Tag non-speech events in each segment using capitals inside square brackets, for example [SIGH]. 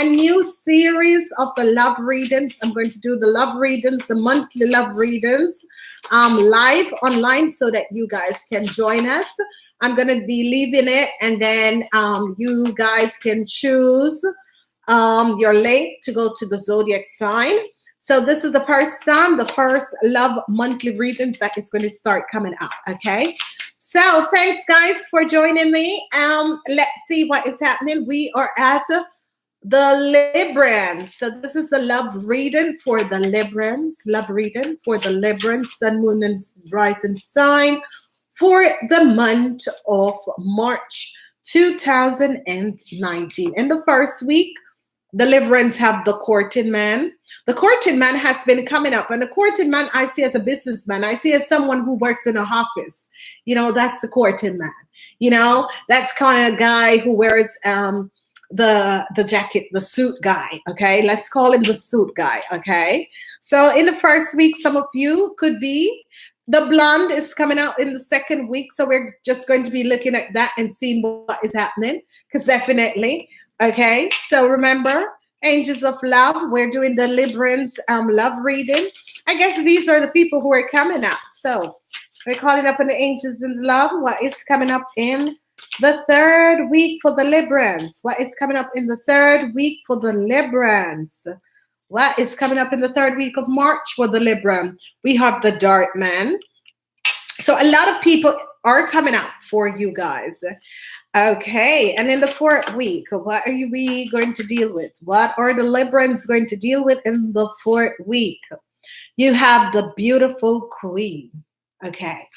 a new series of the love readings. I'm going to do the love readings, the monthly love readings, um, live online so that you guys can join us. I'm going to be leaving it and then um, you guys can choose um, your link to go to the zodiac sign. So this is the first time, the first love monthly readings that is going to start coming out. Okay. So thanks guys for joining me. Um, let's see what is happening. We are at the Librans. So this is the love reading for the Librans. Love reading for the Librans, Sun, Moon, and Rising sign for the month of March 2019. In the first week, the Librans have the courting man. The courting man has been coming up, and the courting man I see as a businessman. I see as someone who works in a office. You know, that's the courting man. You know, that's kind of guy who wears um, the the jacket, the suit guy. Okay, let's call him the suit guy. Okay, so in the first week, some of you could be the blonde is coming out in the second week, so we're just going to be looking at that and seeing what is happening. Because definitely, okay. So remember, angels of love. We're doing the Librans um, love reading. I guess these are the people who are coming up. So we're calling up on the angels in love. What is coming up in the third week for the Librans? What is coming up in the third week for the Librans? What is coming up in the third week of March for the Libra? We have the Dart Man. So a lot of people are coming up for you guys. Okay, and in the fourth week, what are we going to deal with? What are the Librans going to deal with in the fourth week? You have the beautiful queen. Okay,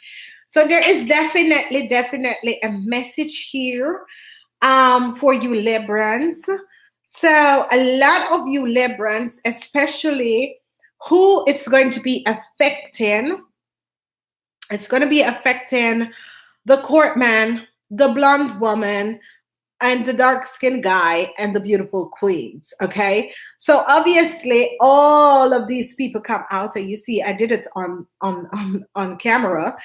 so there is definitely, definitely a message here um, for you Librans. So a lot of you Librans, especially who it's going to be affecting, it's going to be affecting the court man, the blonde woman, and the dark skinned guy and the beautiful queens. Okay. So obviously all of these people come out and you see I did it on on on, on camera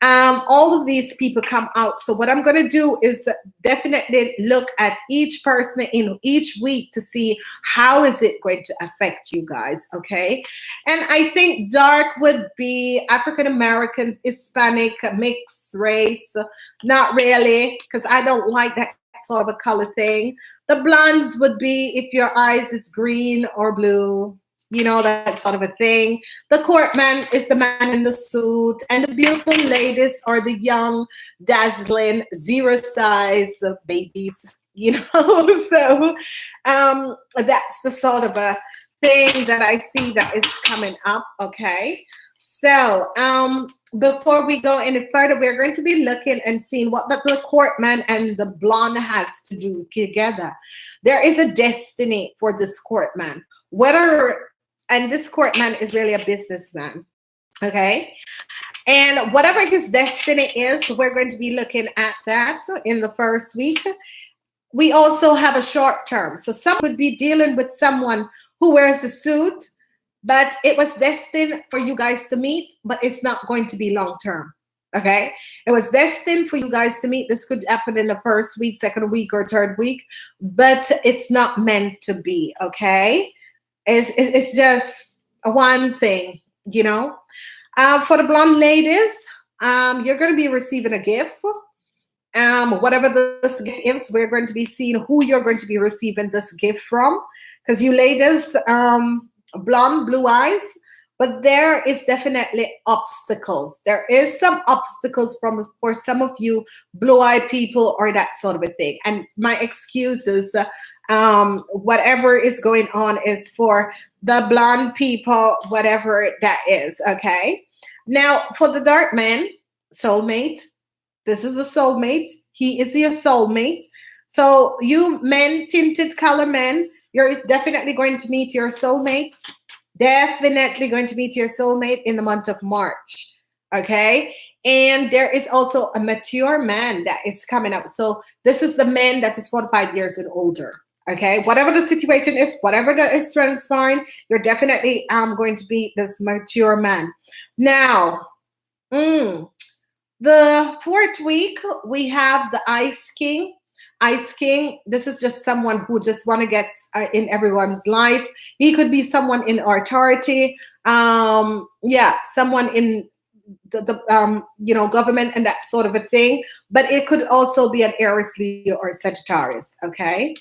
um, all of these people come out. So what I'm going to do is definitely look at each person in each week to see how is it going to affect you guys, okay? And I think dark would be African Americans, Hispanic, mixed race. Not really, because I don't like that sort of a color thing. The blondes would be if your eyes is green or blue you know, that sort of a thing. The courtman is the man in the suit, and the beautiful ladies are the young, dazzling, zero size babies, [LAUGHS] you know. [LAUGHS] so um, that's the sort of a thing that I see that is coming up, okay? So um, before we go any further, we're going to be looking and seeing what the, the courtman and the blonde has to do together. There is a destiny for this courtman. Whether and this courtman is really a businessman. Okay. And whatever his destiny is, we're going to be looking at that in the first week. We also have a short term. So some would be dealing with someone who wears a suit, but it was destined for you guys to meet, but it's not going to be long term. Okay. It was destined for you guys to meet. This could happen in the first week, second week, or third week, but it's not meant to be. Okay. It's, it's just one thing, you know. Uh, for the blonde ladies, um, you're going to be receiving a gift. Um, whatever this gift is, we're going to be seeing who you're going to be receiving this gift from. Because you ladies, um, blonde, blue eyes, but there is definitely obstacles. There is some obstacles from for some of you blue-eyed people or that sort of a thing. And my excuses um, whatever is going on is for the blonde people, whatever that is. Okay. Now, for the dark man, soulmate, this is a soulmate. He is your soulmate. So, you men, tinted color men, you're definitely going to meet your soulmate. Definitely going to meet your soulmate in the month of March. Okay. And there is also a mature man that is coming up. So, this is the man that is 45 years and older. Okay, whatever the situation is, whatever that is transpiring, you're definitely um, going to be this mature man. Now, mm, the fourth week, we have the Ice King. Ice King, this is just someone who just want to get uh, in everyone's life. He could be someone in authority. Um, yeah, someone in the, the um, you know government and that sort of a thing. But it could also be an Aries, Leo, or Sagittarius. Okay.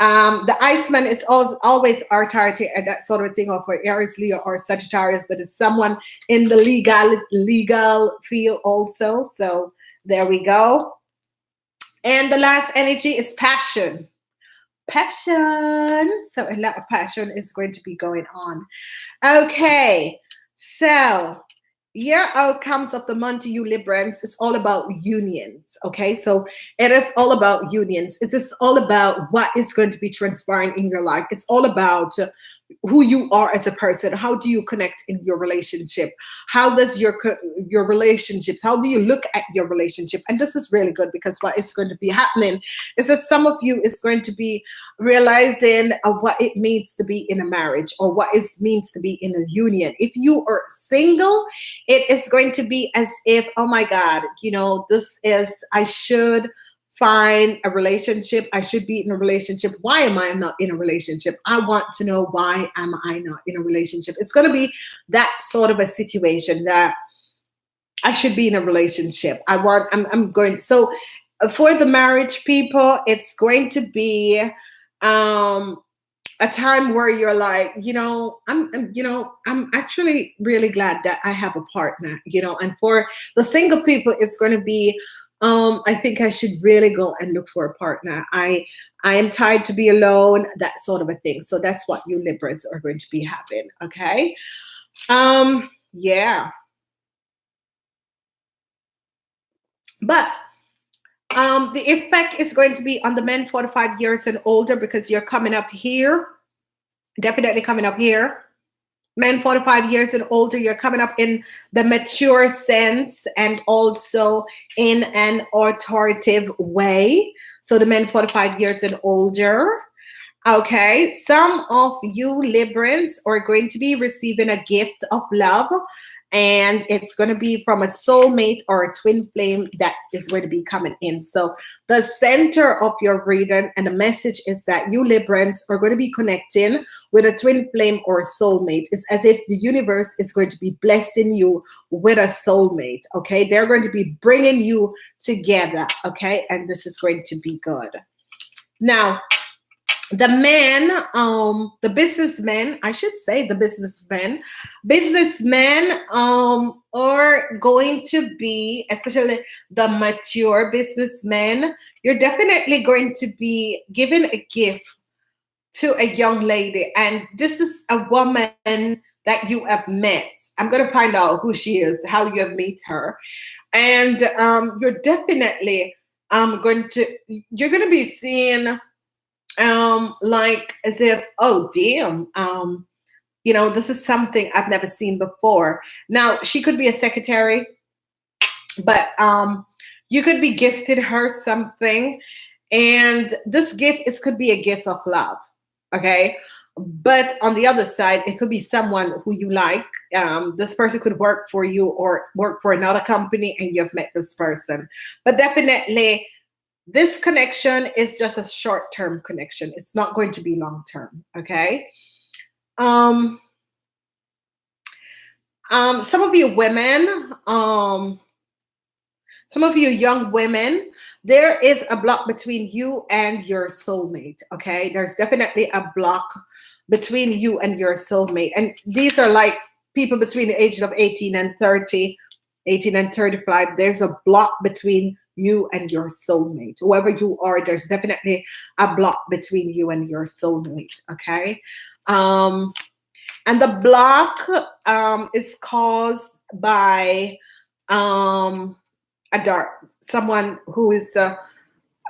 Um, the Iceman is al always authority and that sort of thing, or for Aries, Leo, or Sagittarius, but it's someone in the legal legal field also. So there we go. And the last energy is passion. Passion. So a lot of passion is going to be going on. Okay. So your outcomes of the month you Librans is all about unions. Okay. So it is all about unions. It is all about what is going to be transpiring in your life. It's all about who you are as a person. How do you connect in your relationship? How does your your relationships how do you look at your relationship? And this is really good because what is going to be happening is that some of you is going to be realizing what it means to be in a marriage or what it means to be in a union. If you are single it is going to be as if oh my god you know this is i should find a relationship. I should be in a relationship. Why am I not in a relationship? I want to know why am I not in a relationship? It's going to be that sort of a situation that I should be in a relationship. I want, I'm, I'm going, so uh, for the marriage people, it's going to be um, a time where you're like, you know, I'm, I'm, you know, I'm actually really glad that I have a partner, you know, and for the single people, it's going to be um, I think I should really go and look for a partner. I I am tired to be alone, that sort of a thing. So that's what you Libras are going to be having. Okay. Um, yeah. But um, the effect is going to be on the men 45 years and older because you're coming up here. Definitely coming up here men 45 years and older, you're coming up in the mature sense and also in an authoritative way. So the men 45 years and older. Okay, some of you Librans are going to be receiving a gift of love and it's going to be from a soulmate or a twin flame that is going to be coming in. So the center of your reading and the message is that you Librans are going to be connecting with a twin flame or soulmate. It's as if the universe is going to be blessing you with a soulmate. Okay, they're going to be bringing you together. Okay, and this is going to be good. Now, the men, um, the businessmen, I should say the businessmen, businessmen um, are going to be, especially the mature businessmen, you're definitely going to be given a gift to a young lady. And this is a woman that you have met. I'm going to find out who she is, how you have met her. And um, you're definitely um, going to, you're going to be seeing um, like as if, oh, damn, um, you know, this is something I've never seen before. Now, she could be a secretary, but um, you could be gifted her something. And this gift is could be a gift of love, okay? But on the other side, it could be someone who you like. Um, this person could work for you or work for another company and you've met this person. But definitely this connection is just a short-term connection. It's not going to be long-term, okay? Um, um, some of you women, um, some of you young women, there is a block between you and your soulmate, okay? There's definitely a block between you and your soulmate. And these are like people between the ages of 18 and 30, 18 and 35. There's a block between you and your soulmate. Whoever you are, there's definitely a block between you and your soulmate, okay? Um, and the block um, is caused by um, a dark, someone who is, uh,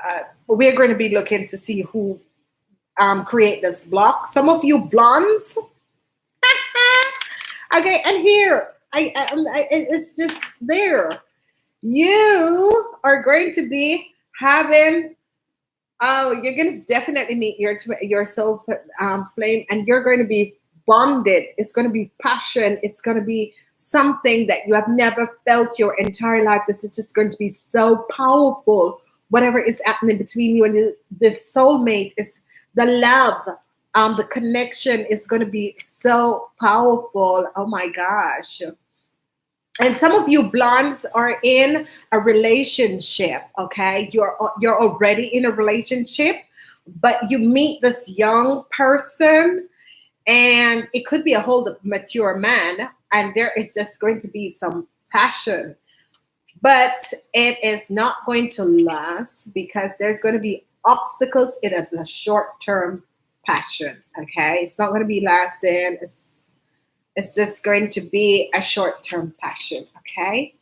uh, we're going to be looking to see who um, create this block. Some of you blondes, [LAUGHS] okay, and here, I, I, I, it's just there you are going to be having oh you're going to definitely meet your your soul um, flame and you're going to be bonded. It's going to be passion. It's going to be something that you have never felt your entire life. This is just going to be so powerful. Whatever is happening between you and this soulmate is the love um the connection is going to be so powerful. Oh my gosh and some of you blondes are in a relationship okay? You're you're already in a relationship but you meet this young person and it could be a whole mature man and there is just going to be some passion. But it is not going to last because there's going to be obstacles. It is a short-term passion okay? It's not going to be lasting. It's it's just going to be a short-term passion okay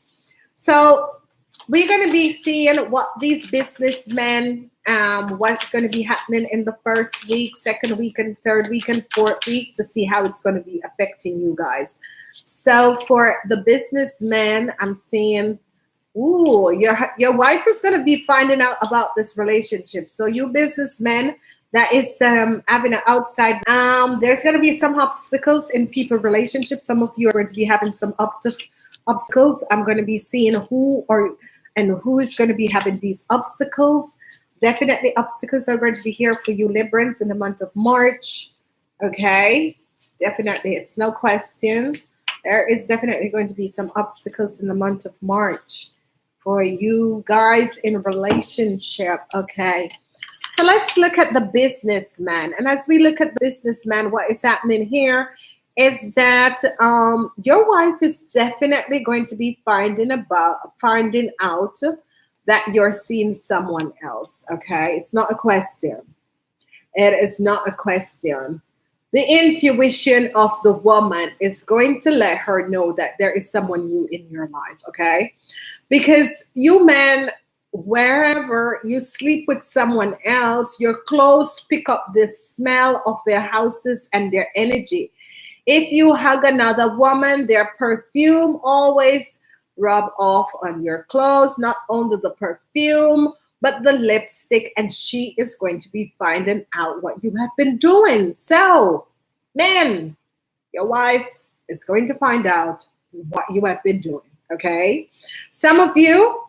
so we're going to be seeing what these businessmen um, what's going to be happening in the first week second week and third week and fourth week to see how it's going to be affecting you guys so for the businessman i'm seeing Ooh, your your wife is going to be finding out about this relationship. So you businessmen that is um, having an outside. Um, there's going to be some obstacles in people relationships. Some of you are going to be having some obstacles. I'm going to be seeing who or and who is going to be having these obstacles. Definitely obstacles are going to be here for you Librans in the month of March. Okay, definitely, it's no question. There is definitely going to be some obstacles in the month of March for you guys in relationship. Okay. So let's look at the businessman. And as we look at the businessman, what is happening here is that um, your wife is definitely going to be finding about finding out that you're seeing someone else. Okay, it's not a question. It is not a question. The intuition of the woman is going to let her know that there is someone new in your life. Okay, because you men wherever you sleep with someone else, your clothes pick up the smell of their houses and their energy. If you hug another woman, their perfume always rub off on your clothes, not only the perfume, but the lipstick, and she is going to be finding out what you have been doing. So, men, your wife is going to find out what you have been doing. Okay. Some of you,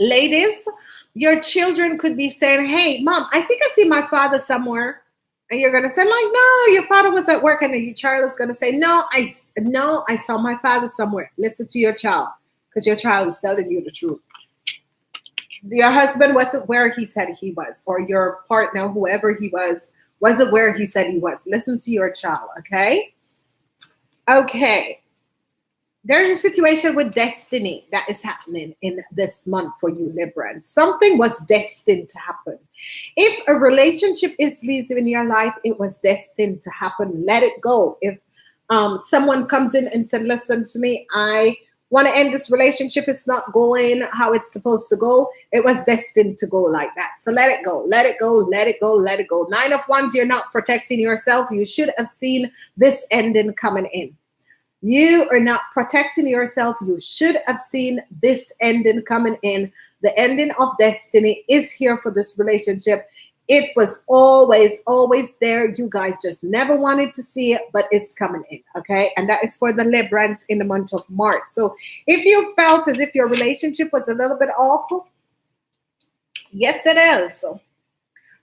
ladies, your children could be saying, Hey, mom, I think I see my father somewhere. And you're gonna say, like, no, your father was at work, and then your child is gonna say, No, I no, I saw my father somewhere. Listen to your child, because your child is telling you the truth. Your husband wasn't where he said he was, or your partner, whoever he was, wasn't where he said he was. Listen to your child, okay? Okay there's a situation with destiny that is happening in this month for you Librans. Something was destined to happen. If a relationship is leaving in your life, it was destined to happen. Let it go. If um, someone comes in and said, listen to me, I want to end this relationship. It's not going how it's supposed to go. It was destined to go like that. So let it go, let it go, let it go, let it go. Nine of wands, you're not protecting yourself. You should have seen this ending coming in. You are not protecting yourself. You should have seen this ending coming in. The ending of destiny is here for this relationship. It was always, always there. You guys just never wanted to see it, but it's coming in. Okay. And that is for the Librans in the month of March. So if you felt as if your relationship was a little bit awful, yes, it is.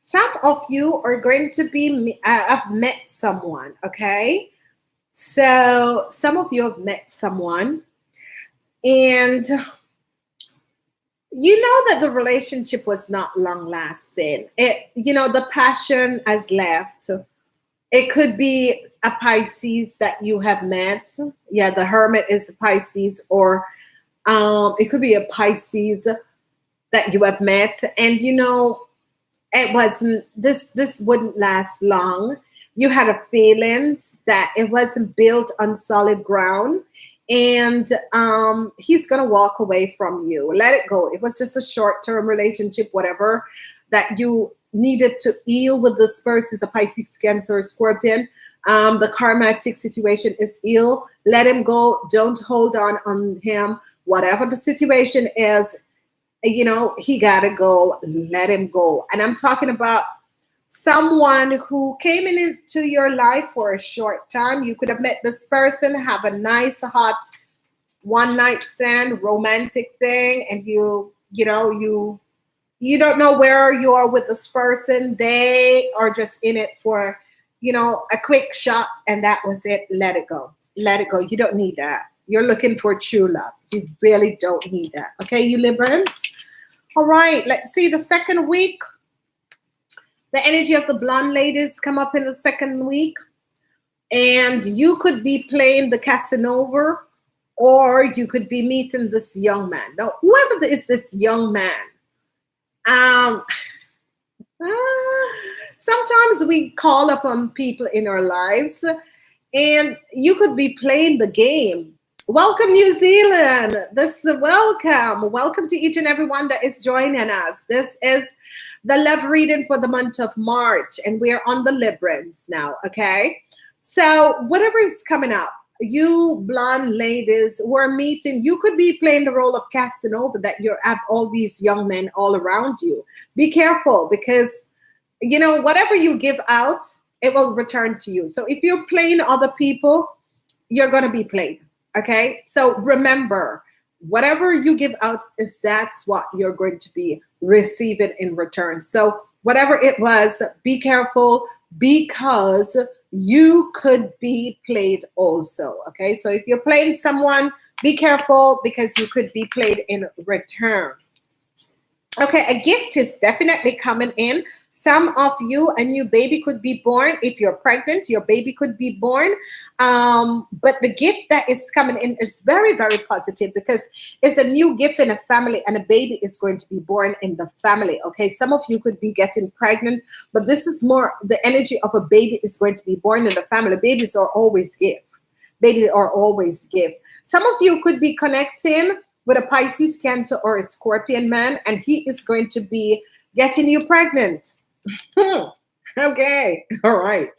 Some of you are going to be, uh, have met someone. Okay so some of you have met someone and you know that the relationship was not long lasting. It, you know, the passion has left. It could be a Pisces that you have met. Yeah, the hermit is a Pisces, or um, it could be a Pisces that you have met. And you know, it wasn't this this wouldn't last long you had a feelings that it wasn't built on solid ground and um, he's going to walk away from you. Let it go. It was just a short-term relationship, whatever that you needed to heal with this person, a Pisces, Cancer, Scorpion. Um, the karmatic situation is ill. Let him go. Don't hold on on him. Whatever the situation is, you know, he got to go. Let him go. And I'm talking about someone who came into your life for a short time. You could have met this person, have a nice, hot one night stand romantic thing, and you, you know, you you don't know where you are with this person. They are just in it for, you know, a quick shot and that was it. Let it go. Let it go. You don't need that. You're looking for true love. You really don't need that. Okay, you Librans? All right, let's see the second week. The energy of the blonde ladies come up in the second week. And you could be playing the Casanova or you could be meeting this young man. Now, whoever is this young man, um, uh, [SIGHS] sometimes we call upon people in our lives and you could be playing the game. Welcome, New Zealand. This is welcome. Welcome to each and everyone that is joining us. This is the love reading for the month of March, and we're on the Librans now, okay? So, whatever is coming up, you blonde ladies who are meeting, you could be playing the role of Casanova that you have all these young men all around you. Be careful because, you know, whatever you give out, it will return to you. So if you're playing other people, you're going to be played. Okay. So remember, whatever you give out is that's what you're going to be receiving in return. So whatever it was, be careful because you could be played also. Okay, so if you're playing someone, be careful because you could be played in return. Okay, a gift is definitely coming in. Some of you, a new baby could be born. If you're pregnant, your baby could be born. Um, but the gift that is coming in is very, very positive because it's a new gift in a family and a baby is going to be born in the family. Okay, some of you could be getting pregnant, but this is more the energy of a baby is going to be born in the family. Babies are always gift. Babies are always gift. Some of you could be connecting with a Pisces, Cancer, or a Scorpion man, and he is going to be getting you pregnant. [LAUGHS] okay, all right.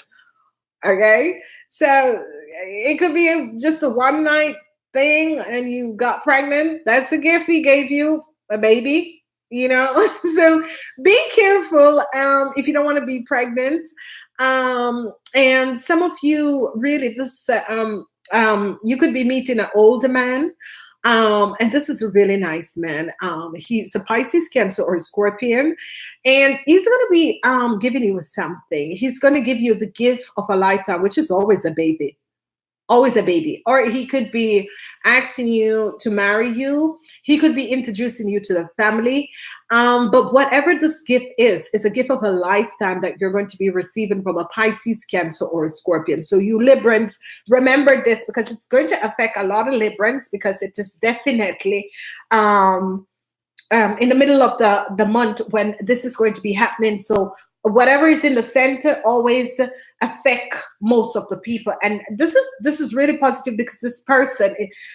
Okay, so it could be just a one night thing and you got pregnant. That's a gift he gave you, a baby, you know. [LAUGHS] so be careful um, if you don't want to be pregnant. Um, and some of you really just, uh, um, um, you could be meeting an older man um, and this is a really nice man. Um, he's a Pisces, Cancer, or Scorpion, and he's going to be um, giving you something. He's going to give you the gift of a lifetime, which is always a baby always a baby. Or he could be asking you to marry you. He could be introducing you to the family. Um, but whatever this gift is is a gift of a lifetime that you're going to be receiving from a pisces cancer or a scorpion. So you librans remember this because it's going to affect a lot of librans because it is definitely um, um, in the middle of the the month when this is going to be happening. So whatever is in the center always affect most of the people. And this is this is really positive because this person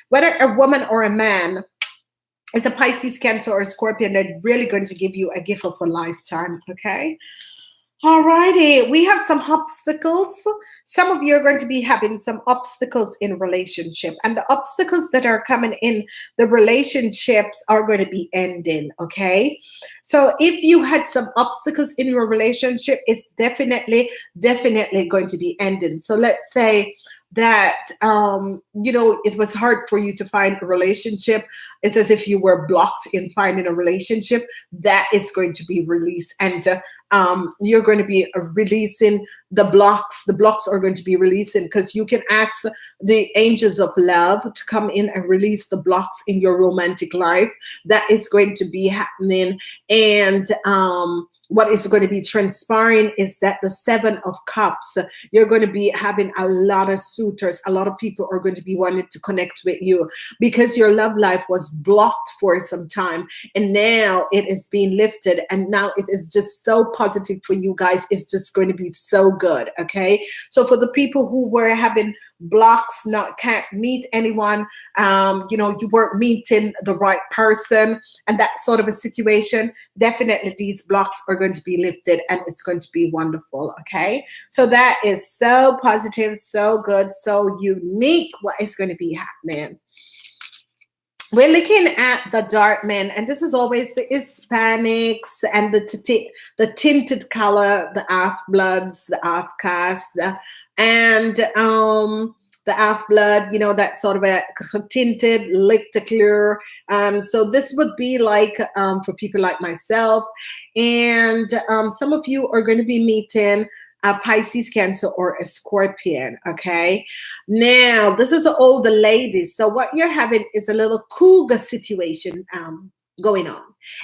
whether a woman or a man is a pisces cancer or a scorpion they're really going to give you a gift of a lifetime okay Alrighty, we have some obstacles. Some of you are going to be having some obstacles in relationship, and the obstacles that are coming in the relationships are going to be ending. Okay, so if you had some obstacles in your relationship, it's definitely, definitely going to be ending. So let's say that um, you know it was hard for you to find a relationship. It's as if you were blocked in finding a relationship that is going to be released. And uh, um, you're going to be releasing the blocks the blocks are going to be releasing because you can ask the angels of love to come in and release the blocks in your romantic life that is going to be happening. And um, what is going to be transpiring is that the seven of cups you're going to be having a lot of suitors. A lot of people are going to be wanting to connect with you because your love life was blocked for some time and now it is being lifted and now it is just so positive for you guys. It's just going to be so good okay? So for the people who were having blocks not can't meet anyone um you know you weren't meeting the right person and that sort of a situation definitely these blocks are going to be lifted and it's going to be wonderful. Okay. So that is so positive, so good, so unique what is going to be happening. We're looking at the dark men, and this is always the Hispanics and the the tinted color, the half bloods, the half castes, and um, the half blood, you know, that sort of a [LAUGHS] tinted, licked clear. Um, so this would be like um, for people like myself. And um, some of you are going to be meeting a Pisces, Cancer, or a Scorpion. Okay. Now, this is all the ladies. So what you're having is a little cougar situation um, going on.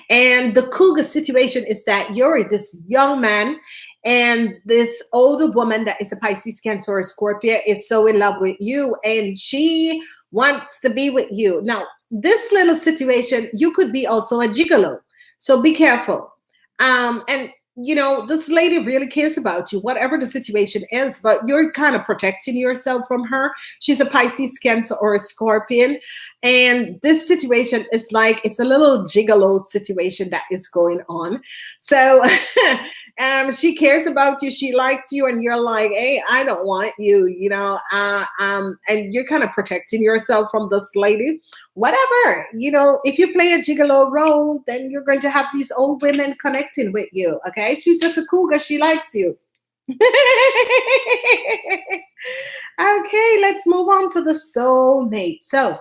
And the cougar situation is that you're this young man and this older woman that is a Pisces, Cancer, or Scorpio is so in love with you and she wants to be with you. Now, this little situation, you could be also a gigolo. So be careful. Um, and you know, this lady really cares about you, whatever the situation is, but you're kind of protecting yourself from her. She's a Pisces, Cancer, or a Scorpion. And this situation is like, it's a little gigolo situation that is going on. So [LAUGHS] um, she cares about you, she likes you, and you're like, hey, I don't want you, you know, uh, um, and you're kind of protecting yourself from this lady. Whatever, you know, if you play a gigolo role, then you're going to have these old women connecting with you, okay? She's just a cougar, she likes you. [LAUGHS] okay, let's move on to the soulmate. So,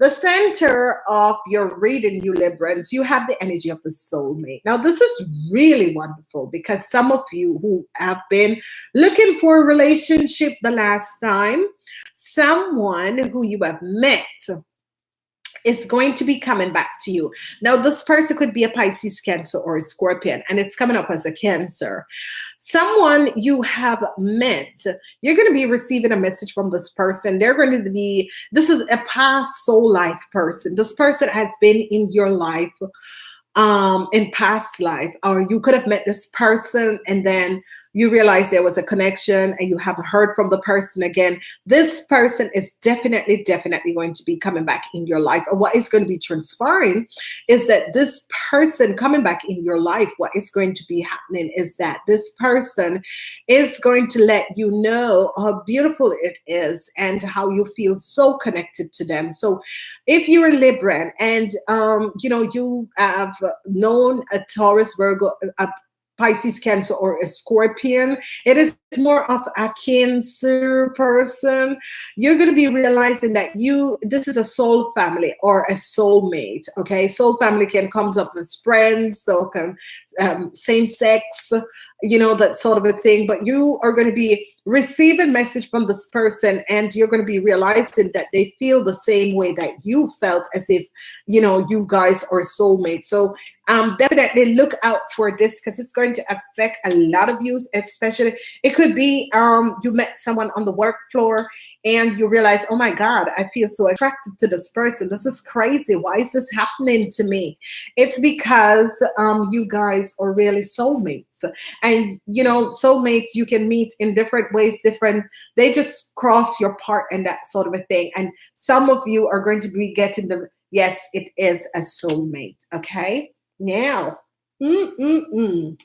the center of your reading, you Librans, you have the energy of the soulmate. Now, this is really wonderful because some of you who have been looking for a relationship the last time, someone who you have met is going to be coming back to you. Now, this person could be a Pisces, Cancer, or a Scorpion, and it's coming up as a Cancer. Someone you have met, you're going to be receiving a message from this person. They're going to be, this is a past soul life person. This person has been in your life um, in past life, or you could have met this person and then you realize there was a connection and you haven't heard from the person again, this person is definitely, definitely going to be coming back in your life. Or what is going to be transpiring is that this person coming back in your life, what is going to be happening is that this person is going to let you know how beautiful it is and how you feel so connected to them. So if you're a Libran and, um, you know, you have known a Taurus, Virgo, a Pisces, Cancer, or a Scorpion. It is more of a Cancer person. You're going to be realizing that you, this is a soul family or a soulmate. Okay. Soul family can comes up with friends, so can um, same sex, you know, that sort of a thing. But you are going to be receiving message from this person and you're going to be realizing that they feel the same way that you felt as if, you know, you guys are soulmates. So um, definitely look out for this because it's going to affect a lot of you, especially it could be um, you met someone on the work floor and you realize, oh my God, I feel so attracted to this person. This is crazy. Why is this happening to me? It's because um, you guys are really soulmates. And, you know, soulmates you can meet in different ways, different, they just cross your part and that sort of a thing. And some of you are going to be getting the, yes, it is a soulmate. Okay. Now, mm -mm -mm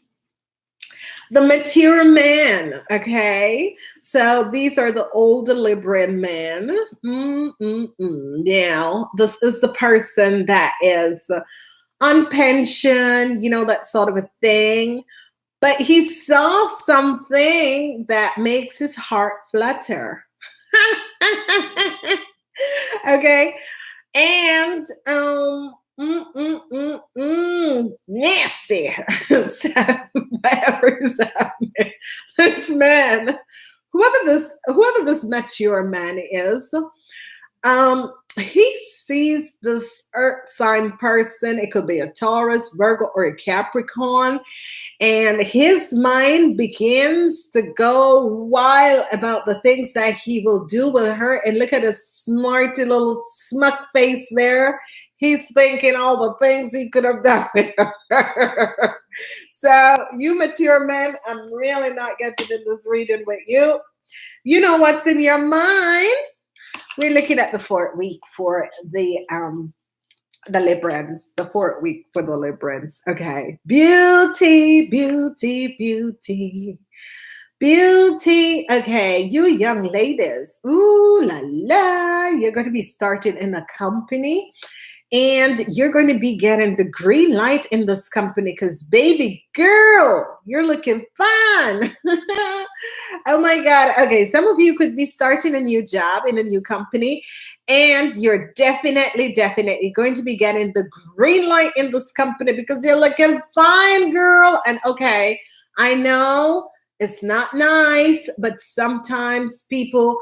the material man okay? So these are the old Libran men. Now this is the person that is on pension you know that sort of a thing. But he saw something that makes his heart flutter. [LAUGHS] Okay? And um Mm, mm, mm, mm, nasty. [LAUGHS] whatever is happening, this man, whoever this, whoever this mature man is, um, he sees this earth sign person. It could be a Taurus, Virgo, or a Capricorn. And his mind begins to go wild about the things that he will do with her. And look at his smarty little smug face there. He's thinking all the things he could have done [LAUGHS] so, you mature men, I'm really not getting in this reading with you. You know what's in your mind. We're looking at the fourth week for the um the Librans, the fourth week for the Librans. Okay. Beauty, beauty, beauty. Beauty. Okay, you young ladies. Ooh la la. You're going to be starting in a company and you're going to be getting the green light in this company because baby girl you're looking fun [LAUGHS] oh my God. Okay, some of you could be starting a new job in a new company, and you're definitely, definitely going to be getting the green light in this company because you're looking fine, girl. And okay, I know it's not nice, but sometimes people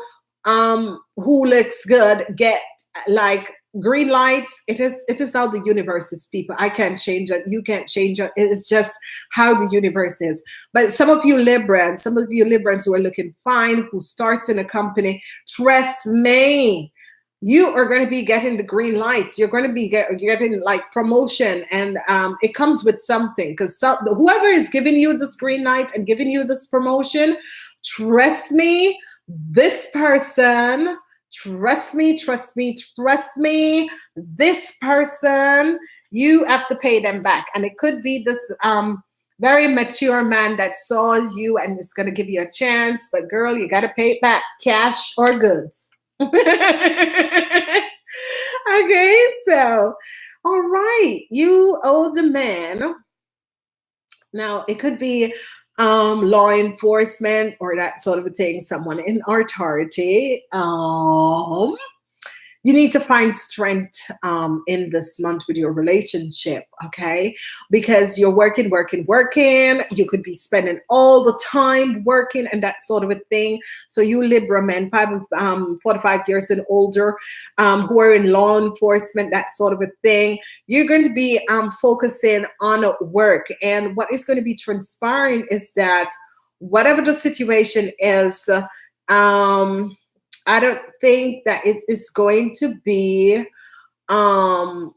um who looks good get like green lights it is it is how the universe is people. I can't change it you can't change it it's just how the universe is. But some of you librans some of you librans who are looking fine who starts in a company trust me you are going to be getting the green lights. You're going to be get, getting like promotion and um, it comes with something because so, whoever is giving you this green light and giving you this promotion trust me this person Trust me, trust me, trust me. This person, you have to pay them back. And it could be this um, very mature man that saw you and is going to give you a chance. But girl, you got to pay it back, cash or goods. [LAUGHS] okay, so, all right, you older man. Now, it could be um, law enforcement or that sort of a thing, someone in authority. Um, you need to find strength um, in this month with your relationship, okay? Because you're working, working, working. You could be spending all the time working and that sort of a thing. So you Libra men, five, um, four to five years and older, um, who are in law enforcement, that sort of a thing, you're going to be um, focusing on work. And what is going to be transpiring is that whatever the situation is, um, I don't think that it's, it's going to be, um,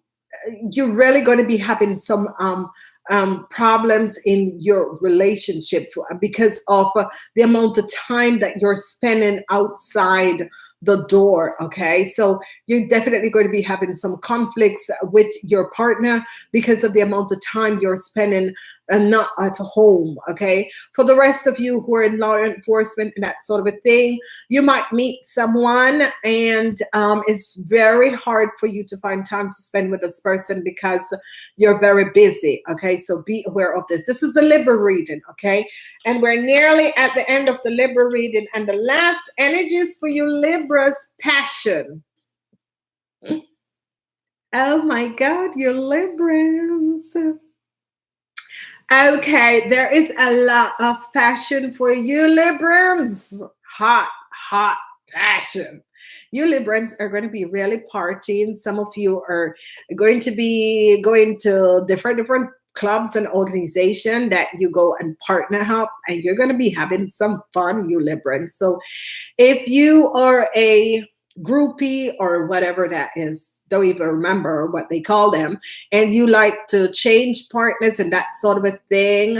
you're really going to be having some um, um, problems in your relationship because of uh, the amount of time that you're spending outside the door okay? So you're definitely going to be having some conflicts with your partner because of the amount of time you're spending and not at home okay? For the rest of you who are in law enforcement and that sort of a thing you might meet someone and um, it's very hard for you to find time to spend with this person because you're very busy okay? So be aware of this. This is the Libra reading okay? And we're nearly at the end of the Libra reading and the last energies for you Libras passion. Oh my god you're Librans Okay, there is a lot of passion for you, Librans. Hot, hot passion. You Librans are going to be really partying. Some of you are going to be going to different different clubs and organization that you go and partner up and you're going to be having some fun, you Librans. So if you are a groupie or whatever that is don't even remember what they call them and you like to change partners and that sort of a thing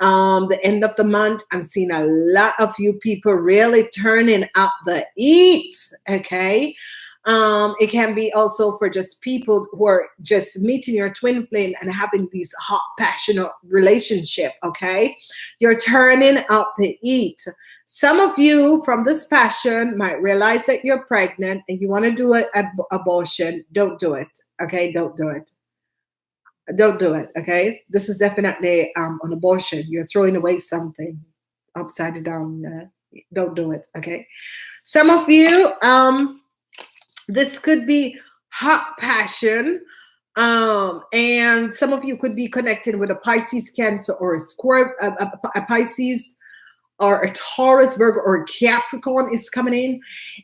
um the end of the month i'm seeing a lot of you people really turning up the eat okay um, it can be also for just people who are just meeting your twin flame and having these hot, passionate relationship. Okay, you're turning up the heat. Some of you from this passion might realize that you're pregnant and you want to do an abortion. Don't do it. Okay, don't do it. Don't do it. Okay, this is definitely um, an abortion. You're throwing away something upside down. Uh, don't do it. Okay, some of you um this could be hot passion. Um, and some of you could be connected with a Pisces, Cancer, or a Scorpio, a, a, a Pisces, or a Taurus, Virgo, or a Capricorn is coming in.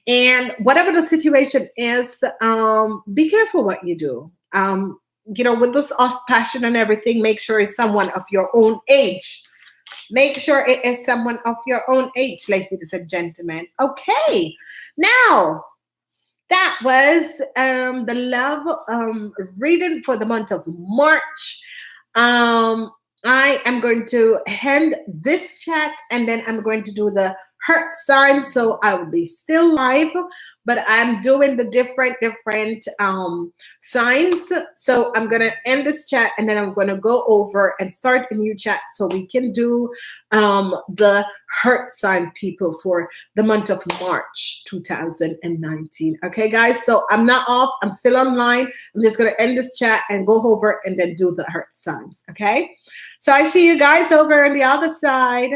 And whatever the situation is, um, be careful what you do. Um, you know, with this passion and everything, make sure it's someone of your own age. Make sure it is someone of your own age, ladies and gentlemen. Okay, now that was um, the love um, reading for the month of March. Um, I am going to end this chat and then I'm going to do the heart sign. So I will be still live, but I'm doing the different, different um, signs. So I'm to end this chat and then I'm to go over and start a new chat so we can do um, the heart sign people for the month of March 2019. Okay, guys. So I'm not off. I'm still online. I'm just to end this chat and go over and then do the heart signs. Okay. So I see you guys over on the other side.